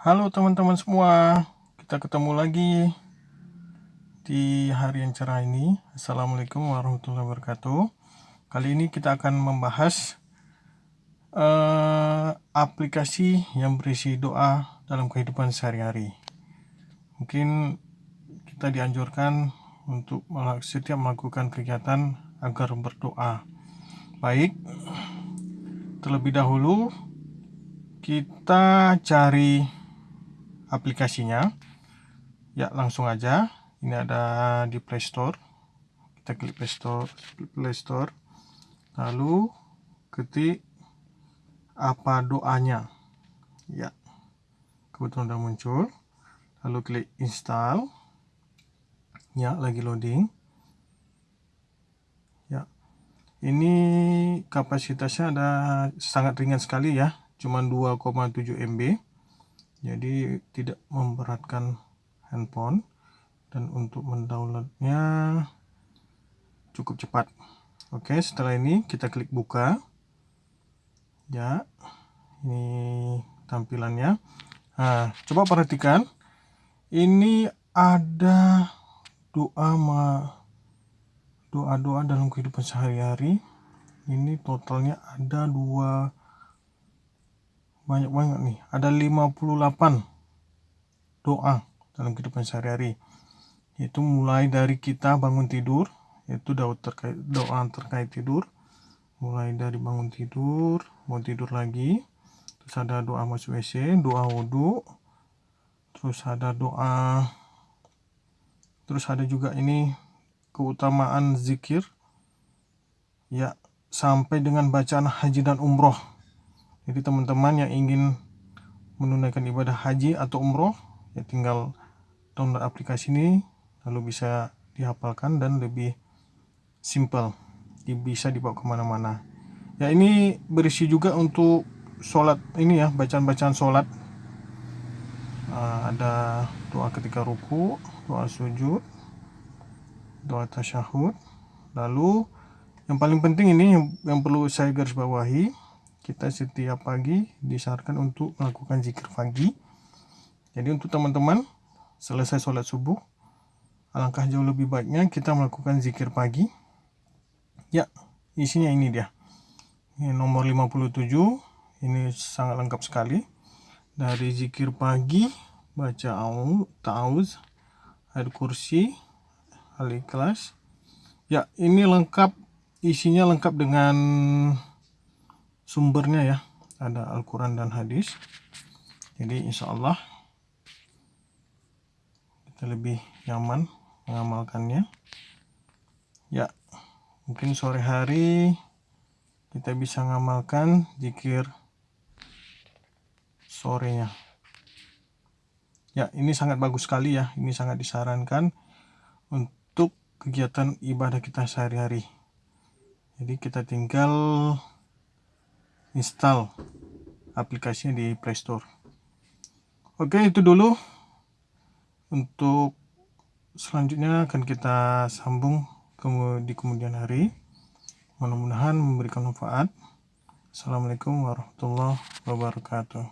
Halo teman-teman semua, kita ketemu lagi di hari yang cerah ini. Assalamualaikum warahmatullahi wabarakatuh. Kali ini kita akan membahas uh, aplikasi yang berisi doa dalam kehidupan sehari-hari. Mungkin kita dianjurkan untuk setiap melakukan kegiatan agar berdoa. Baik, terlebih dahulu kita cari aplikasinya. Ya langsung aja. Ini ada di Play Store. Kita klik Play Store Play Store. Lalu ketik apa doanya. Ya kebetulan udah muncul. Lalu klik install. Ya lagi loading. Ya ini kapasitasnya ada sangat ringan sekali ya. Cuman 2,7 MB jadi tidak memberatkan handphone dan untuk mendownloadnya cukup cepat. Oke setelah ini kita klik buka. Ya ini tampilannya. Nah coba perhatikan. Ini ada doa ma doa-doa dalam kehidupan sehari-hari. Ini totalnya ada dua banyak banget nih. Ada 58 doa dalam kehidupan sehari-hari. Itu mulai dari kita bangun tidur itu doa terkait doa terkait tidur. Mulai dari bangun tidur mau tidur lagi. Terus ada doa masuk WC doa wudhu. Terus ada doa terus ada juga ini keutamaan zikir. Ya sampai dengan bacaan haji dan umroh jadi teman-teman yang ingin menunaikan ibadah haji atau umroh ya tinggal download aplikasi ini lalu bisa dihafalkan dan lebih simple bisa dibawa ke mana-mana. Ya ini berisi juga untuk sholat ini ya bacaan-bacaan sholat. Uh, ada doa ketika ruku doa sujud doa tasyahud. Lalu yang paling penting ini yang, yang perlu saya garis bawahi kita setiap pagi disarankan untuk melakukan zikir pagi. Jadi untuk teman-teman selesai sholat subuh alangkah jauh lebih baiknya kita melakukan zikir pagi. Ya isinya ini dia. Ini nomor 57 ini sangat lengkap sekali. Dari zikir pagi baca au tauz ayat kursi al ikhlas ya ini lengkap isinya lengkap dengan sumbernya ya. Ada Al-Quran dan hadis. Jadi insya Allah kita lebih nyaman mengamalkannya. Ya mungkin sore hari kita bisa mengamalkan zikir sorenya. Ya ini sangat bagus sekali ya. Ini sangat disarankan untuk kegiatan ibadah kita sehari-hari. Jadi kita tinggal install aplikasinya di Play Store. Oke, itu dulu. Untuk selanjutnya akan kita sambung di kemudian hari. Mudah-mudahan memberikan manfaat. Assalamualaikum warahmatullahi wabarakatuh.